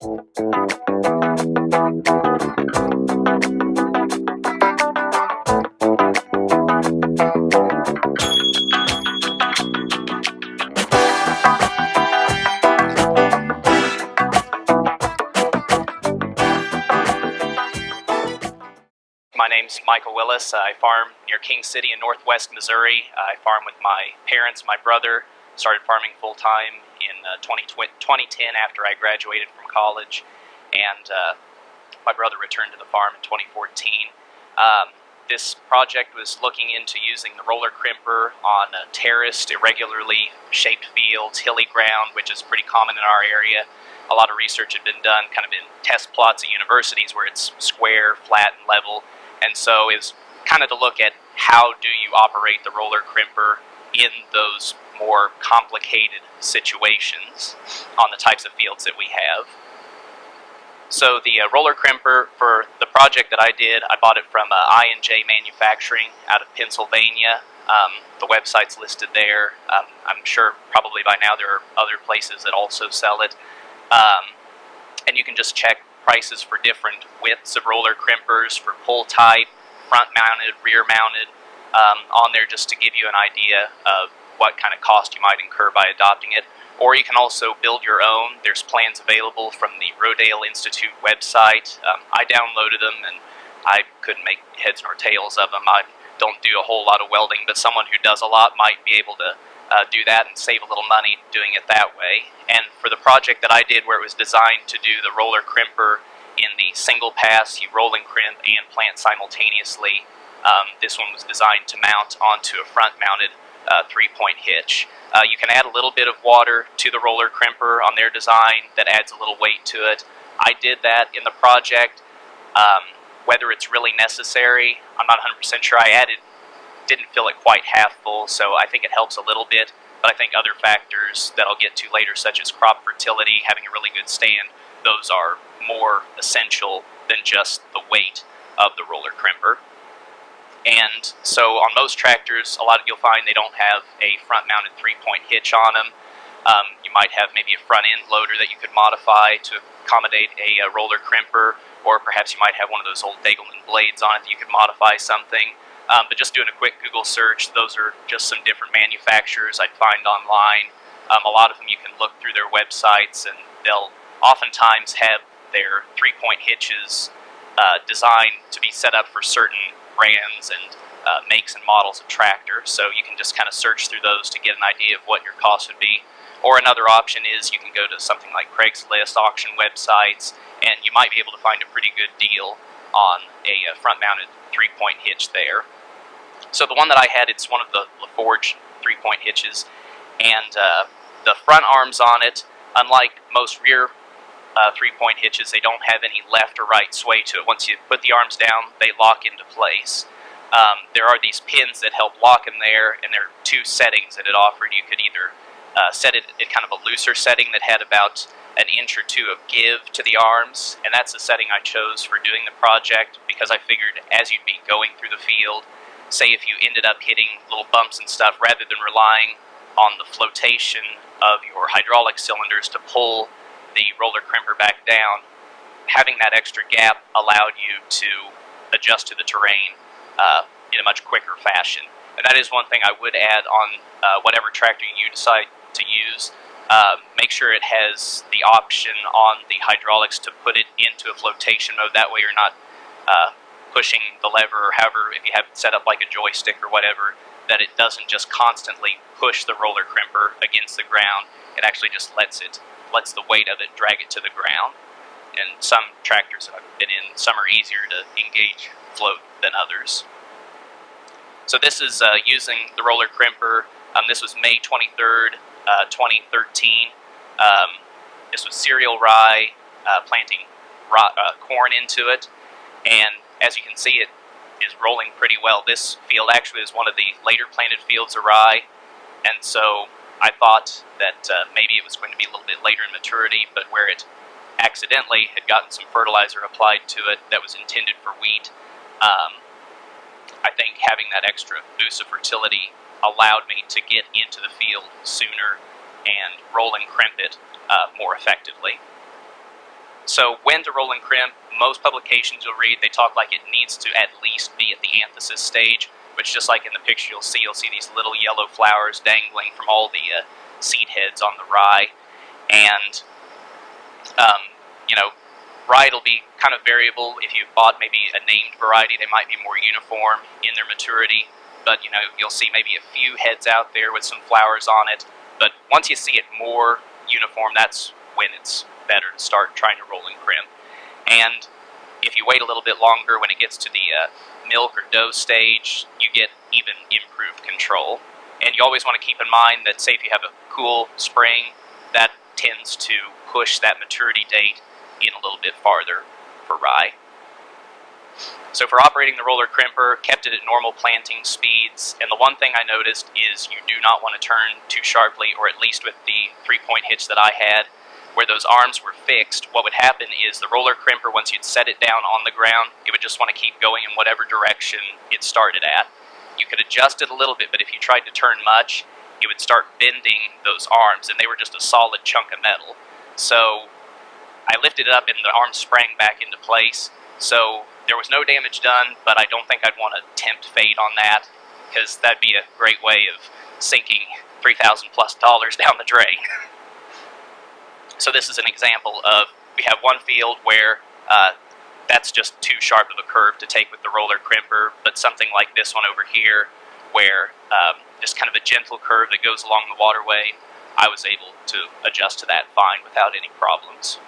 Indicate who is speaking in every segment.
Speaker 1: My name's Michael Willis. I farm near King City in northwest Missouri. I farm with my parents, my brother. Started farming full time in uh, 2010 after I graduated from college, and uh, my brother returned to the farm in 2014. Um, this project was looking into using the roller crimper on uh, terraced, irregularly shaped fields, hilly ground, which is pretty common in our area. A lot of research had been done kind of in test plots at universities where it's square, flat, and level. And so is kind of to look at how do you operate the roller crimper in those more complicated situations on the types of fields that we have. So the uh, roller crimper for the project that I did, I bought it from uh, I&J Manufacturing out of Pennsylvania. Um, the website's listed there. Um, I'm sure probably by now there are other places that also sell it. Um, and you can just check prices for different widths of roller crimpers for pull type, front mounted, rear mounted, um, on there just to give you an idea of what kind of cost you might incur by adopting it. Or you can also build your own. There's plans available from the Rodale Institute website. Um, I downloaded them and I couldn't make heads nor tails of them. I don't do a whole lot of welding, but someone who does a lot might be able to uh, do that and save a little money doing it that way. And for the project that I did where it was designed to do the roller crimper in the single pass, you roll and crimp and plant simultaneously, um, this one was designed to mount onto a front mounted uh, three-point hitch. Uh, you can add a little bit of water to the roller crimper on their design that adds a little weight to it. I did that in the project. Um, whether it's really necessary, I'm not 100% sure. I added, didn't fill it quite half full, so I think it helps a little bit. But I think other factors that I'll get to later, such as crop fertility, having a really good stand, those are more essential than just the weight of the roller crimper. And so on most tractors, a lot of you'll find they don't have a front-mounted three-point hitch on them. Um, you might have maybe a front-end loader that you could modify to accommodate a, a, roller crimper, or perhaps you might have one of those old Degelman blades on it that you could modify something. Um, but just doing a quick Google search, those are just some different manufacturers I'd find online. Um, a lot of them you can look through their websites, and they'll oftentimes have their three-point hitches uh, designed to be set up for certain brands and uh, makes and models of tractors. So you can just kind of search through those to get an idea of what your cost would be. Or another option is you can go to something like Craigslist, auction websites, and you might be able to find a pretty good deal on a uh, front-mounted three-point hitch there. So the one that I had, it's one of the LaForge three-point hitches, and uh, the front arms on it, unlike most rear uh, three-point hitches, they don't have any left or right sway to it. Once you put the arms down, they lock into place. Um, there are these pins that help lock them there, and there are two settings that it offered. You could either uh, set it at kind of a looser setting that had about an inch or two of give to the arms, and that's the setting I chose for doing the project because I figured as you'd be going through the field, say if you ended up hitting little bumps and stuff, rather than relying on the flotation of your hydraulic cylinders to pull the roller crimper back down, having that extra gap allowed you to adjust to the terrain uh, in a much quicker fashion. And that is one thing I would add on uh, whatever tractor you decide to use. Uh, make sure it has the option on the hydraulics to put it into a flotation mode. That way you're not uh, pushing the lever or however, if you have it set up like a joystick or whatever, that it doesn't just constantly push the roller crimper against the ground. It actually just lets it lets the weight of it drag it to the ground. And some tractors that I've been in, some are easier to engage float than others. So this is uh, using the roller crimper. Um, this was May 23rd, uh, 2013. Um, this was cereal rye, uh, planting uh, corn into it. And as you can see, it is rolling pretty well. This field actually is one of the later planted fields of rye. And so I thought that uh, maybe it was going to be a little bit later in maturity, but where it accidentally had gotten some fertilizer applied to it that was intended for wheat, um, I think having that extra boost of fertility allowed me to get into the field sooner and roll and crimp it uh, more effectively. So when to roll and crimp, most publications you'll read, they talk like it needs to at least be at the anthesis stage, which just like in the picture you'll see, you'll see these little yellow flowers dangling from all the uh, seed heads on the rye. And, um, you know, rye will be kind of variable. If you bought maybe a named variety, they might be more uniform in their maturity. But, you know, you'll see maybe a few heads out there with some flowers on it. But once you see it more uniform, that's when it's better to start trying to roll and crimp. And if you wait a little bit longer, when it gets to the uh, milk or dough stage, you get even improved control. And you always want to keep in mind that, say, if you have a cool spring, that tends to push that maturity date in a little bit farther for rye. So for operating the roller crimper, kept it at normal planting speeds, and the one thing I noticed is you do not want to turn too sharply, or at least with the three-point hitch that I had, where those arms were fixed, what would happen is the roller crimper, once you'd set it down on the ground, it would just want to keep going in whatever direction it started at. You could adjust it a little bit, but if you tried to turn much, it would start bending those arms, and they were just a solid chunk of metal. So I lifted it up and the arms sprang back into place. So there was no damage done, but I don't think I'd want to tempt fate on that, because that'd be a great way of sinking 3000 plus dollars down the drain. So this is an example of, we have one field where uh, that's just too sharp of a curve to take with the roller crimper, but something like this one over here, where um, just kind of a gentle curve that goes along the waterway, I was able to adjust to that fine without any problems.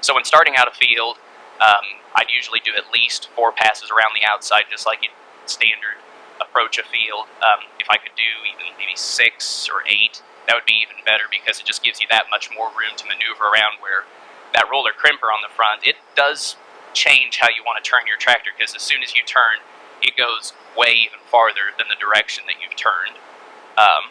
Speaker 1: So when starting out a field, um, I'd usually do at least four passes around the outside, just like you standard approach a field. Um, if I could do even maybe six or eight, that would be even better because it just gives you that much more room to maneuver around where that roller crimper on the front, it does change how you want to turn your tractor because as soon as you turn, it goes way even farther than the direction that you've turned. Um,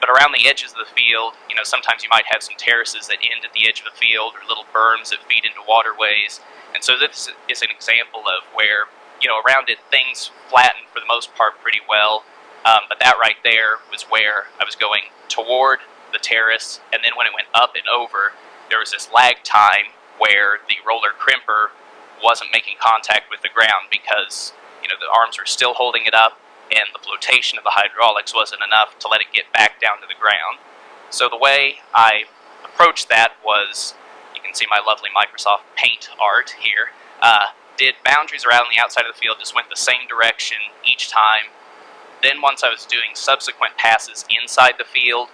Speaker 1: but around the edges of the field, you know, sometimes you might have some terraces that end at the edge of the field or little berms that feed into waterways. And so this is an example of where, you know, around it things flatten for the most part pretty well. Um, but that right there was where I was going toward the terrace, and then when it went up and over, there was this lag time where the roller crimper wasn't making contact with the ground because you know the arms were still holding it up and the flotation of the hydraulics wasn't enough to let it get back down to the ground. So the way I approached that was, you can see my lovely Microsoft Paint art here, uh, did boundaries around the outside of the field, just went the same direction each time, then once I was doing subsequent passes inside the field,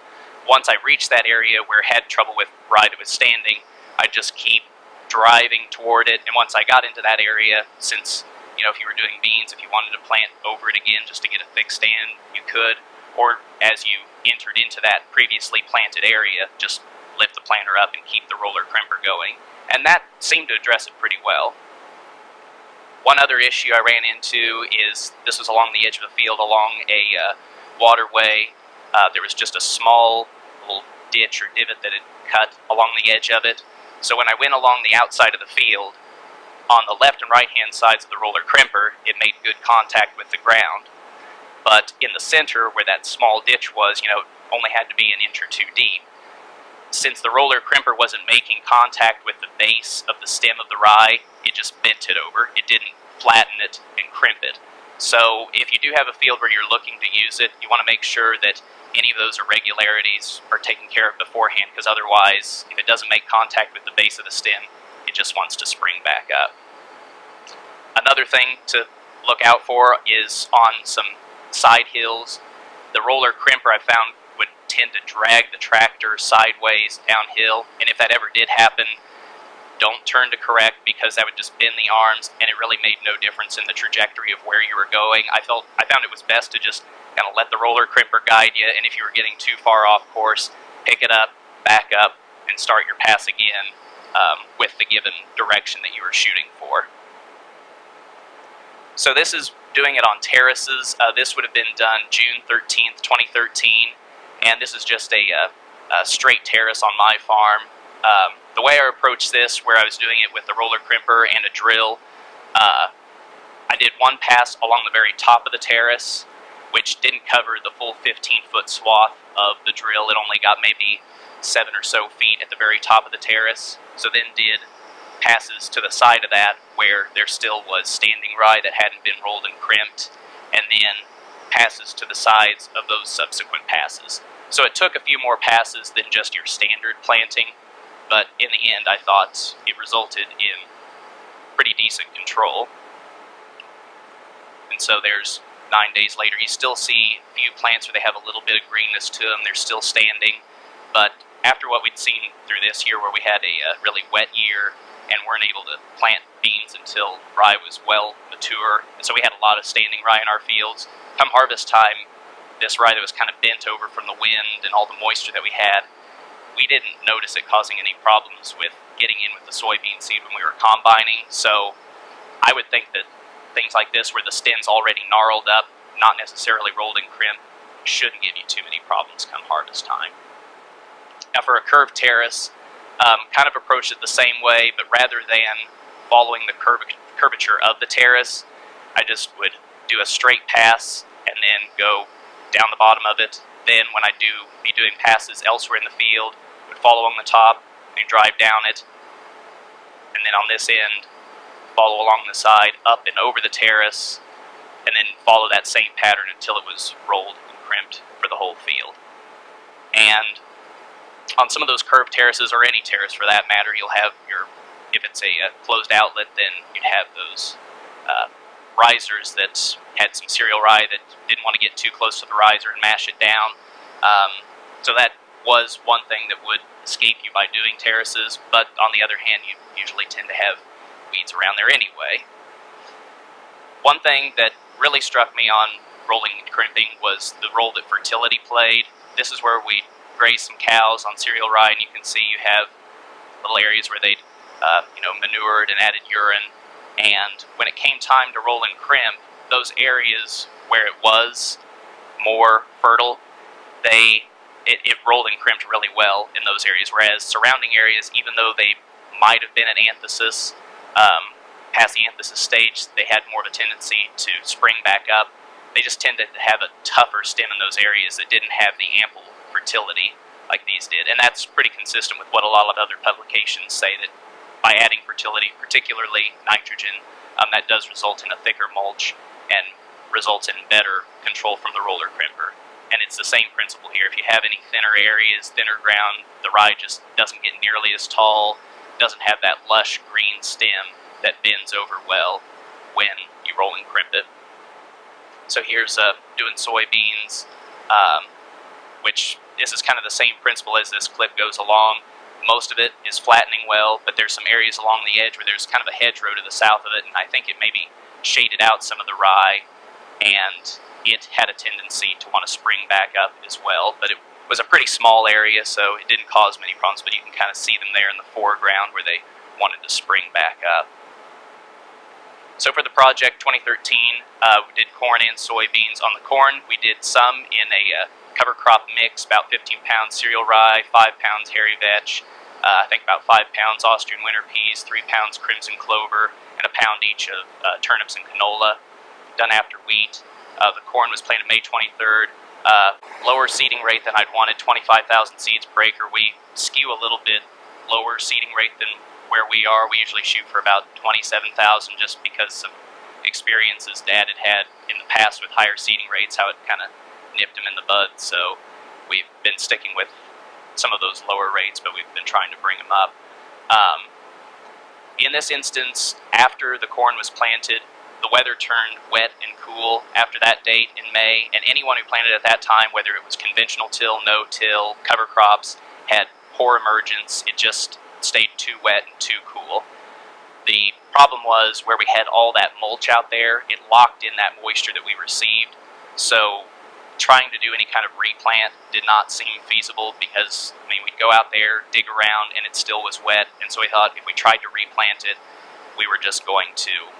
Speaker 1: once I reached that area where I had trouble with ride was standing, I'd just keep driving toward it. And once I got into that area, since, you know, if you were doing beans, if you wanted to plant over it again just to get a thick stand, you could. Or as you entered into that previously planted area, just lift the planter up and keep the roller crimper going. And that seemed to address it pretty well. One other issue I ran into is this was along the edge of the field, along a uh, waterway. Uh, there was just a small little ditch or divot that had cut along the edge of it. So when I went along the outside of the field, on the left and right hand sides of the roller crimper, it made good contact with the ground. But in the center, where that small ditch was, you know, only had to be an inch or two deep. Since the roller crimper wasn't making contact with the base of the stem of the rye, just bent it over. It didn't flatten it and crimp it. So if you do have a field where you're looking to use it, you want to make sure that any of those irregularities are taken care of beforehand because otherwise, if it doesn't make contact with the base of the stem, it just wants to spring back up. Another thing to look out for is on some side hills. The roller crimper I found would tend to drag the tractor sideways downhill, and if that ever did happen, don't turn to correct because that would just bend the arms and it really made no difference in the trajectory of where you were going. I felt I found it was best to just kind of let the roller crimper guide you and if you were getting too far off course, pick it up, back up, and start your pass again um, with the given direction that you were shooting for. So this is doing it on terraces. Uh, this would have been done June 13th, 2013, and this is just a, uh, a straight terrace on my farm. Um, the way I approached this, where I was doing it with a roller crimper and a drill, uh, I did one pass along the very top of the terrace, which didn't cover the full 15-foot swath of the drill. It only got maybe seven or so feet at the very top of the terrace. So then did passes to the side of that where there still was standing rye that hadn't been rolled and crimped, and then passes to the sides of those subsequent passes. So it took a few more passes than just your standard planting, but in the end I thought it resulted in pretty decent control. And so there's nine days later, you still see a few plants where they have a little bit of greenness to them, they're still standing, but after what we'd seen through this year where we had a uh, really wet year and weren't able to plant beans until rye was well mature, and so we had a lot of standing rye in our fields. Come harvest time, this rye that was kind of bent over from the wind and all the moisture that we had, we didn't notice it causing any problems with getting in with the soybean seed when we were combining. So I would think that things like this, where the stem's already gnarled up, not necessarily rolled and crimped, shouldn't give you too many problems come harvest time. Now for a curved terrace, um, kind of approach it the same way, but rather than following the curvature of the terrace, I just would do a straight pass and then go down the bottom of it. Then when I do be doing passes elsewhere in the field, follow along the top and drive down it. And then on this end, follow along the side, up and over the terrace, and then follow that same pattern until it was rolled and crimped for the whole field. And on some of those curved terraces, or any terrace for that matter, you'll have your, if it's a, a closed outlet, then you'd have those uh, risers that had some cereal rye that didn't want to get too close to the riser and mash it down. Um, so that was one thing that would escape you by doing terraces, but on the other hand, you usually tend to have weeds around there anyway. One thing that really struck me on rolling and crimping was the role that fertility played. This is where we graze some cows on cereal rye, and you can see you have little areas where they, uh, you know, manured and added urine. And when it came time to roll and crimp, those areas where it was more fertile, they it, it rolled and crimped really well in those areas. Whereas surrounding areas, even though they might have been an anthesis, um, past the anthesis stage, they had more of a tendency to spring back up. They just tended to have a tougher stem in those areas that didn't have the ample fertility like these did. And that's pretty consistent with what a lot of other publications say that by adding fertility, particularly nitrogen, um, that does result in a thicker mulch and results in better control from the roller crimper. And it's the same principle here. If you have any thinner areas, thinner ground, the rye just doesn't get nearly as tall, doesn't have that lush green stem that bends over well when you roll and crimp it. So here's uh, doing soybeans, um, which this is kind of the same principle as this clip goes along. Most of it is flattening well, but there's some areas along the edge where there's kind of a hedgerow to the south of it, and I think it maybe shaded out some of the rye, and it had a tendency to want to spring back up as well, but it was a pretty small area, so it didn't cause many problems, but you can kind of see them there in the foreground where they wanted to spring back up. So for the project 2013, uh, we did corn and soybeans. On the corn, we did some in a uh, cover crop mix, about 15 pounds cereal rye, 5 pounds hairy vetch, uh, I think about 5 pounds Austrian winter peas, 3 pounds crimson clover, and a pound each of uh, turnips and canola, done after wheat. Uh, the corn was planted May 23rd. Uh, lower seeding rate than I'd wanted, 25,000 seeds per acre. We skew a little bit lower seeding rate than where we are. We usually shoot for about 27,000 just because of experiences Dad had had in the past with higher seeding rates, how it kind of nipped him in the bud. So we've been sticking with some of those lower rates, but we've been trying to bring them up. Um, in this instance, after the corn was planted, the weather turned wet and cool after that date in May, and anyone who planted at that time, whether it was conventional till, no-till, cover crops, had poor emergence. It just stayed too wet and too cool. The problem was where we had all that mulch out there, it locked in that moisture that we received. So trying to do any kind of replant did not seem feasible because, I mean, we'd go out there, dig around, and it still was wet. And so we thought if we tried to replant it, we were just going to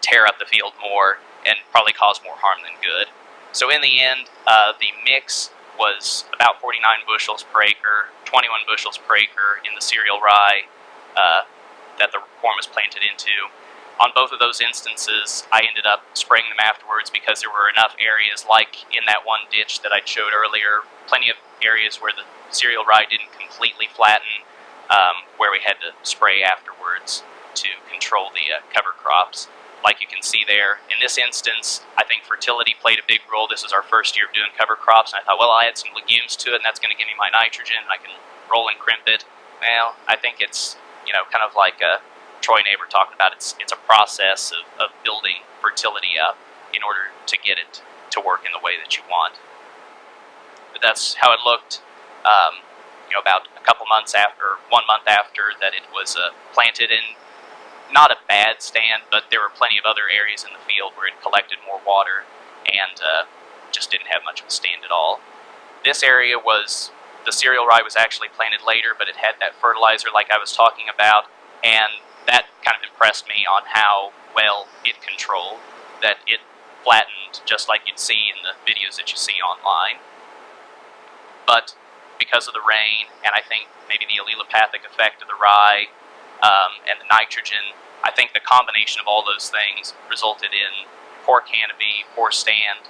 Speaker 1: tear up the field more and probably cause more harm than good. So in the end, uh, the mix was about 49 bushels per acre, 21 bushels per acre in the cereal rye uh, that the corn was planted into on both of those instances, I ended up spraying them afterwards because there were enough areas, like in that one ditch that I showed earlier, plenty of areas where the cereal rye didn't completely flatten. um, where we had to spray afterwards to control the uh, cover crops. Like you can see there, in this instance, I think fertility played a big role. This is our first year of doing cover crops, and I thought, well, I add some legumes to it, and that's going to give me my nitrogen, and I can roll and crimp it. Well, I think it's, you know, kind of like a Troy neighbor talked about. It's, it's a process of, of building fertility up in order to get it to work in the way that you want. But that's how it looked. Um, you know, about a couple months after, one month after that it was uh, planted in not a bad stand, but there were plenty of other areas in the field where it collected more water and uh, just didn't have much of a stand at all. This area was, the cereal rye was actually planted later, but it had that fertilizer like I was talking about, and that kind of impressed me on how well it controlled, that it flattened just like you'd see in the videos that you see online. But because of the rain, and I think maybe the allelopathic effect of the rye, um, and the nitrogen, I think the combination of all those things resulted in poor canopy, poor stand.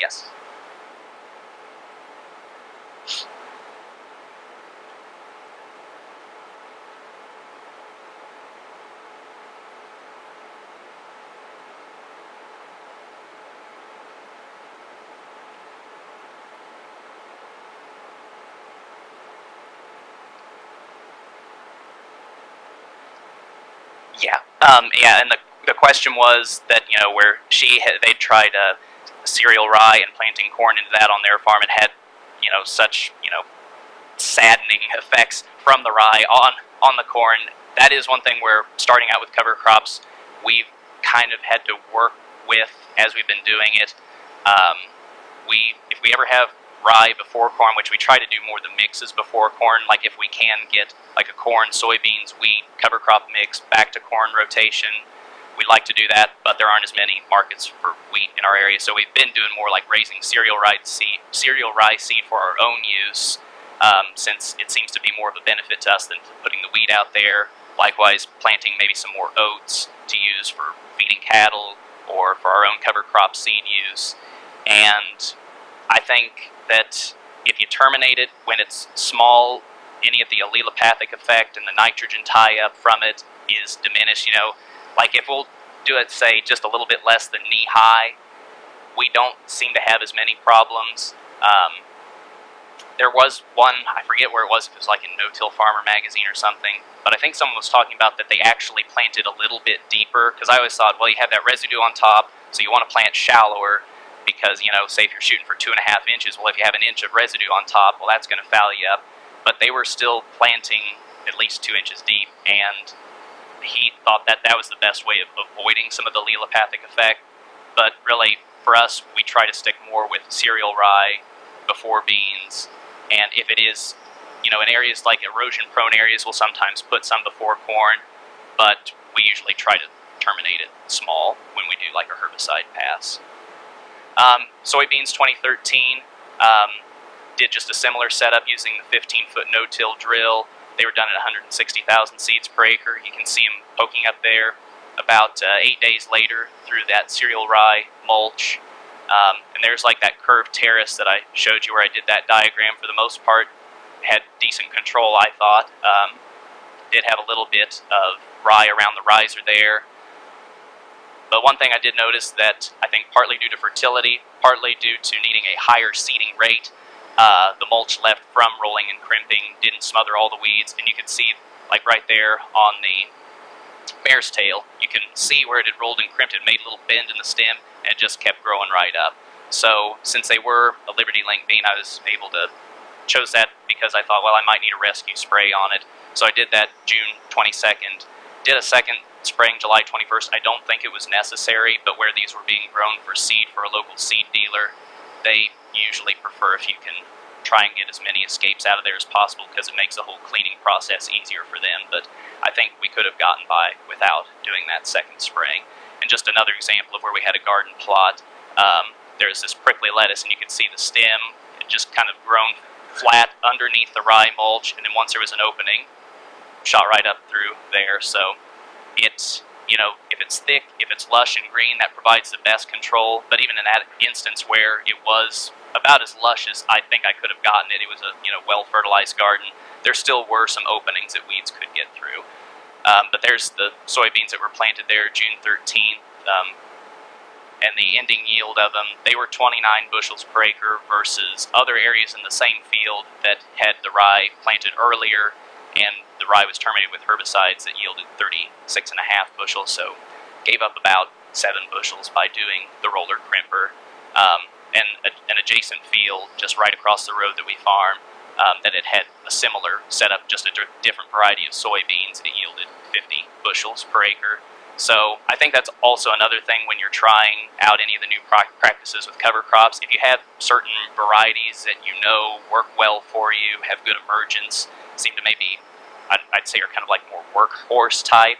Speaker 1: Yes. Yeah, um, yeah, and the, the question was that you know where she had, they tried a cereal rye and planting corn into that on their farm and had you know such you know saddening effects from the rye on on the corn. That is one thing where starting out with cover crops, we've kind of had to work with as we've been doing it. Um, we if we ever have rye before corn, which we try to do more the mixes before corn. Like if we can get like a corn, soybeans, wheat, cover crop mix back to corn rotation, we'd like to do that, but there aren't as many markets for wheat in our area. So we've been doing more like raising cereal rye seed, cereal rye seed for our own use, um, since it seems to be more of a benefit to us than putting the wheat out there. Likewise, planting maybe some more oats to use for feeding cattle or for our own cover crop seed use. And I think that if you terminate it when it's small, any of the allelopathic effect and the nitrogen tie-up from it is diminished. You know, like if we'll do it, say, just a little bit less than knee-high, we don't seem to have as many problems. Um, there was one, I forget where it was, if it was like in No-Till Farmer magazine or something, but I think someone was talking about that they actually planted a little bit deeper, because I always thought, well, you have that residue on top, so you want to plant shallower, because, you know, say if you're shooting for two and a half inches, well, if you have an inch of residue on top, well, that's going to foul you up. But they were still planting at least two inches deep, and he thought that that was the best way of avoiding some of the allelopathic effect. But really, for us, we try to stick more with cereal rye before beans. And if it is, you know, in areas like erosion-prone areas, we'll sometimes put some before corn, but we usually try to terminate it small when we do like a herbicide pass. Um, soybeans 2013 um, did just a similar setup using the 15-foot no-till drill. They were done at 160,000 seeds per acre. You can see them poking up there. About uh, eight days later, through that cereal rye mulch, um, and there's like that curved terrace that I showed you where I did that diagram. For the most part, had decent control, I thought. Um, did have a little bit of rye around the riser there. But one thing I did notice that I think partly due to fertility, partly due to needing a higher seeding rate, uh, the mulch left from rolling and crimping didn't smother all the weeds, and you can see, like right there on the mare's tail, you can see where it had rolled and crimped. It made a little bend in the stem, and just kept growing right up. So since they were a Liberty Link bean, I was able to chose that because I thought, well, I might need a rescue spray on it. So I did that June 22nd. Did a second spraying July 21st. I don't think it was necessary, but where these were being grown for seed for a local seed dealer, they usually prefer if you can try and get as many escapes out of there as possible because it makes the whole cleaning process easier for them. But I think we could have gotten by without doing that second spraying. And just another example of where we had a garden plot, um, there's this prickly lettuce and you can see the stem it just kind of grown flat underneath the rye mulch and then once there was an opening, shot right up through there. So it you know, if it's thick, if it's lush and green, that provides the best control. But even in that instance where it was about as lush as I think I could have gotten it, it was a you know well fertilized garden. There still were some openings that weeds could get through. Um, but there's the soybeans that were planted there June 13th, um, and the ending yield of them, they were 29 bushels per acre versus other areas in the same field that had the rye planted earlier and the rye was terminated with herbicides that yielded 36 and a half bushels, so gave up about seven bushels by doing the roller crimper. Um, and a, an adjacent field just right across the road that we farm um, that it had a similar setup, just a different variety of soybeans. It yielded 50 bushels per acre. So I think that's also another thing when you're trying out any of the new practices with cover crops. If you have certain varieties that you know work well for you, have good emergence, seem to maybe, I'd say are kind of like more workhorse type,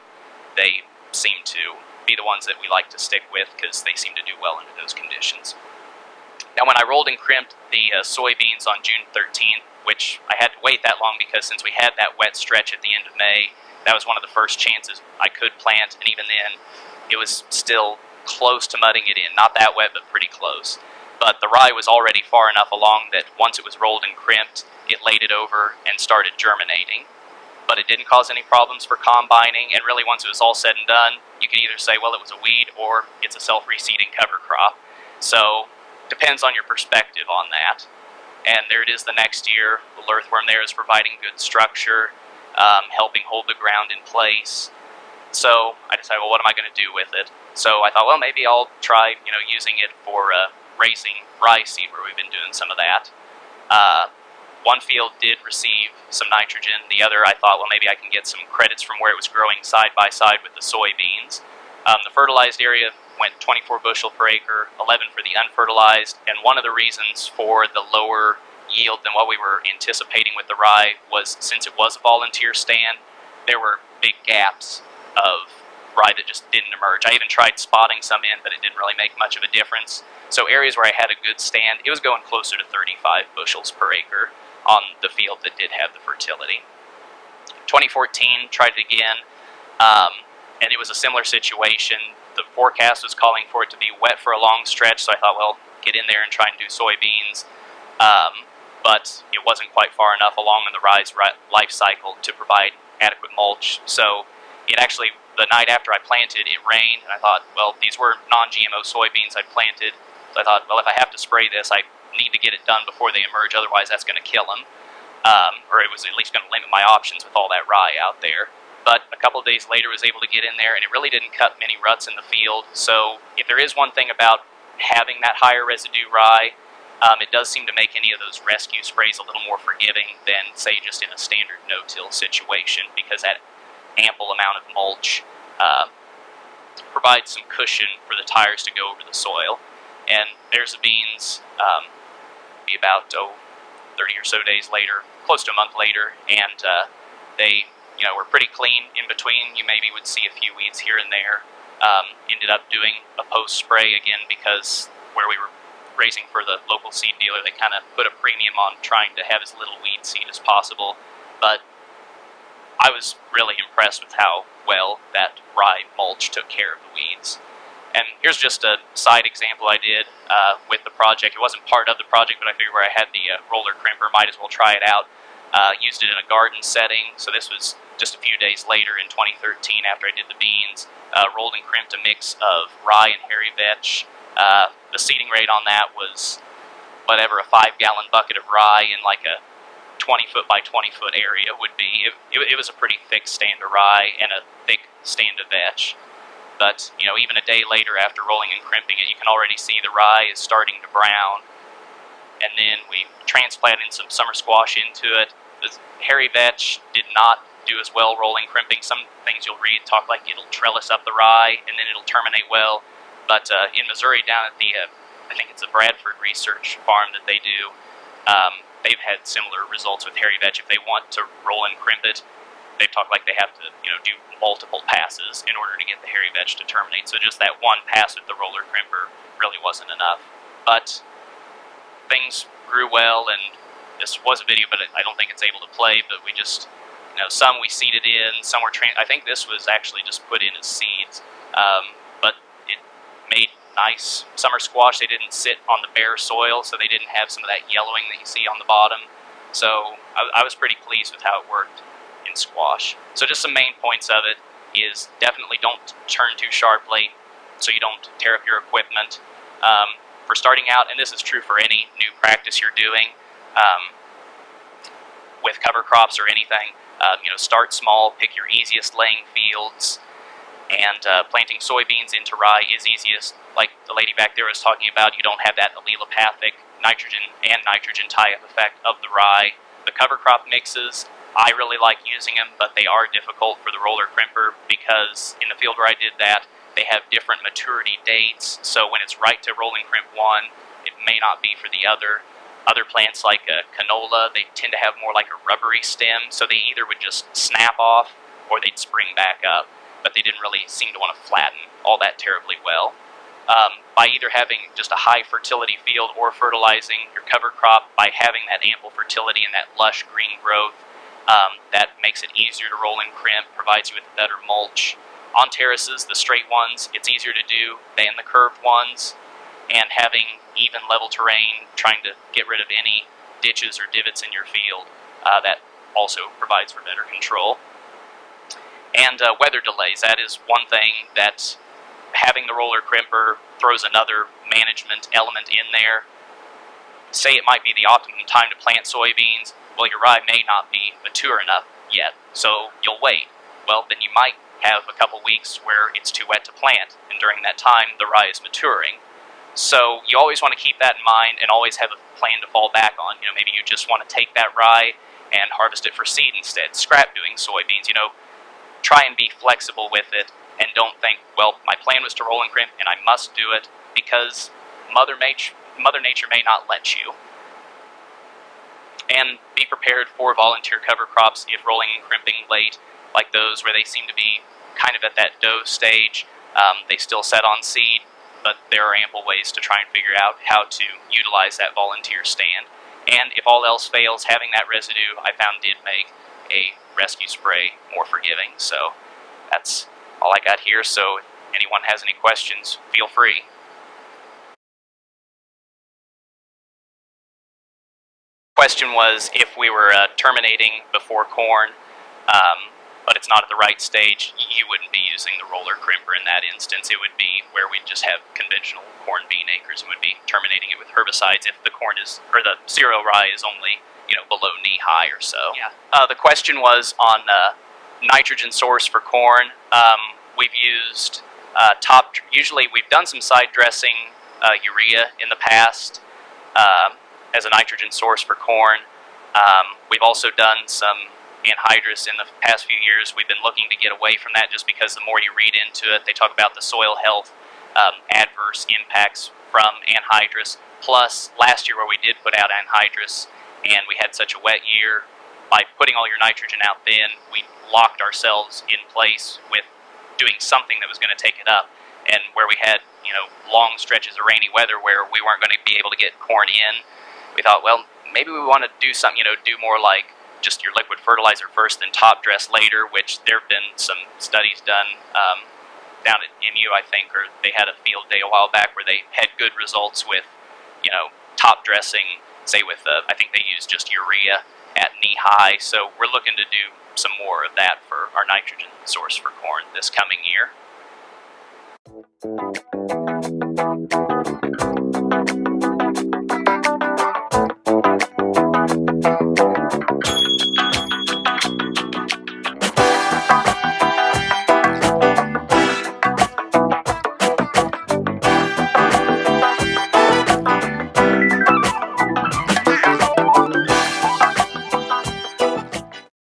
Speaker 1: they seem to be the ones that we like to stick with because they seem to do well under those conditions. Now when I rolled and crimped the uh, soybeans on June 13th, which I had to wait that long because since we had that wet stretch at the end of May, that was one of the first chances I could plant, and even then, it was still close to mudding it in. Not that wet, but pretty close. But the rye was already far enough along that once it was rolled and crimped, it laid it over and started germinating. But it didn't cause any problems for combining, and really once it was all said and done, you could either say, well, it was a weed or it's a self-reseeding cover crop. So, depends on your perspective on that. And there it is the next year. The earthworm there is providing good structure, um, helping hold the ground in place. So I decided, well, what am I going to do with it? So I thought, well, maybe I'll try, you know, using it for uh, raising rye seed, where we've been doing some of that. Uh, one field did receive some nitrogen. The other, I thought, well, maybe I can get some credits from where it was growing side by side with the soybeans. Um, the fertilized area went 24 bushel per acre, 11 for the unfertilized, and one of the reasons for the lower yield than what we were anticipating with the rye was since it was a volunteer stand, there were big gaps of rye that just didn't emerge. I even tried spotting some in, but it didn't really make much of a difference. So areas where I had a good stand, it was going closer to 35 bushels per acre on the field that did have the fertility. 2014, tried it again, um, and it was a similar situation. The forecast was calling for it to be wet for a long stretch, so I thought, well, get in there and try and do soybeans. Um, but it wasn't quite far enough along in the rye's life cycle to provide adequate mulch. So it actually, the night after I planted, it rained, and I thought, well, these were non-GMO soybeans I planted. So I thought, well, if I have to spray this, I need to get it done before they emerge, otherwise that's going to kill them. Um, or it was at least going to limit my options with all that rye out there. But a couple of days later, was able to get in there, and it really didn't cut many ruts in the field. So if there is one thing about having that higher residue rye, um, it does seem to make any of those rescue sprays a little more forgiving than, say, just in a standard no-till situation, because that ample amount of mulch uh, provides some cushion for the tires to go over the soil. And there's the beans, um, be about oh, 30 or so days later, close to a month later, and uh, they, you know, were pretty clean in between. You maybe would see a few weeds here and there. Um, ended up doing a post spray again because where we were raising for the local seed dealer, they kind of put a premium on trying to have as little weed seed as possible. But I was really impressed with how well that rye mulch took care of the. And here's just a side example I did uh, with the project. It wasn't part of the project, but I figured where I had the uh, roller crimper, might as well try it out. Uh, used it in a garden setting, so this was just a few days later in 2013 after I did the beans. Uh, rolled and crimped a mix of rye and hairy vetch. Uh, the seeding rate on that was whatever a five gallon bucket of rye in like a 20 foot by 20 foot area would be. It, it, it was a pretty thick stand of rye and a thick stand of vetch. But, you know, even a day later after rolling and crimping it, you can already see the rye is starting to brown. And then we transplanted some summer squash into it. The hairy vetch did not do as well rolling crimping. Some things you'll read talk like it'll trellis up the rye and then it'll terminate well. But uh, in Missouri, down at the, uh, I think it's a Bradford Research Farm that they do, um, they've had similar results with hairy vetch. If they want to roll and crimp it, they've talked like they have to, you know, do multiple passes in order to get the hairy vetch to terminate. So just that one pass with the roller crimper really wasn't enough. But things grew well, and this was a video, but I don't think it's able to play. But we just You know, some we seeded in, some were. Tra- I think this was actually just put in as seeds, um, but it made nice summer squash. They didn't sit on the bare soil, so they didn't have some of that yellowing that you see on the bottom. So I, I was pretty pleased with how it worked squash. So just some main points of it is definitely don't turn too sharply so you don't tear up your equipment. Um, for starting out, and this is true for any new practice you're doing um, with cover crops or anything, um, you know, start small, pick your easiest laying fields, and uh, planting soybeans into rye is easiest. Like the lady back there was talking about, you don't have that allelopathic nitrogen and nitrogen tie-up effect of the rye. The cover crop mixes, I really like using them, but they are difficult for the roller crimper because in the field where I did that, they have different maturity dates. So when it's right to rolling crimp one, it may not be for the other. Other plants like a canola, they tend to have more like a rubbery stem, so they either would just snap off or they'd spring back up, but they didn't really seem to want to flatten all that terribly well. Um, by either having just a high fertility field or fertilizing your cover crop by having that ample fertility and that lush green growth, um, that makes it easier to roll and crimp, provides you with better mulch. On terraces, the straight ones, it's easier to do than the curved ones. And having even level terrain, trying to get rid of any ditches or divots in your field, uh, that also provides for better control. And uh, weather delays, that is one thing that having the roller crimper throws another management element in there. Say it might be the optimum time to plant soybeans, well, your rye may not be mature enough yet, so you'll wait. Well, then you might have a couple weeks where it's too wet to plant, and during that time, the rye is maturing. So you always want to keep that in mind and always have a plan to fall back on. You know, maybe you just want to take that rye and harvest it for seed instead, scrap doing soybeans. You know, try and be flexible with it and don't think, well, my plan was to roll and crimp and I must do it because Mother Nature, Mother Nature may not let you and be prepared for volunteer cover crops if rolling and crimping late, like those where they seem to be kind of at that dough stage. Um, they still set on seed, but there are ample ways to try and figure out how to utilize that volunteer stand. And if all else fails, having that residue I found did make a rescue spray more forgiving. So that's all I got here. So if anyone has any questions, feel free. Question was if we were uh, terminating before corn, um, but it's not at the right stage, you wouldn't be using the roller crimper in that instance. It would be where we'd just have conventional corn bean acres and would be terminating it with herbicides if the corn is, or the cereal rye is only, you know, below knee high or so. Yeah. Uh, the question was on uh, nitrogen source for corn. Um, we've used uh, top, usually we've done some side dressing uh, urea in the past. Um, as a nitrogen source for corn. Um, we've also done some anhydrous in the past few years. We've been looking to get away from that just because the more you read into it, they talk about the soil health um, adverse impacts from anhydrous. Plus, last year where we did put out anhydrous and we had such a wet year, by putting all your nitrogen out then, we locked ourselves in place with doing something that was going to take it up. And where we had, you know, long stretches of rainy weather where we weren't going to be able to get corn in, we thought, well, maybe we want to do something, you know, do more like just your liquid fertilizer first, then top dress later, which there have been some studies done um, down at MU, I think, or they had a field day a while back where they had good results with, you know, top dressing, say with, uh, I think they used just urea at knee high. So we're looking to do some more of that for our nitrogen source for corn this coming year.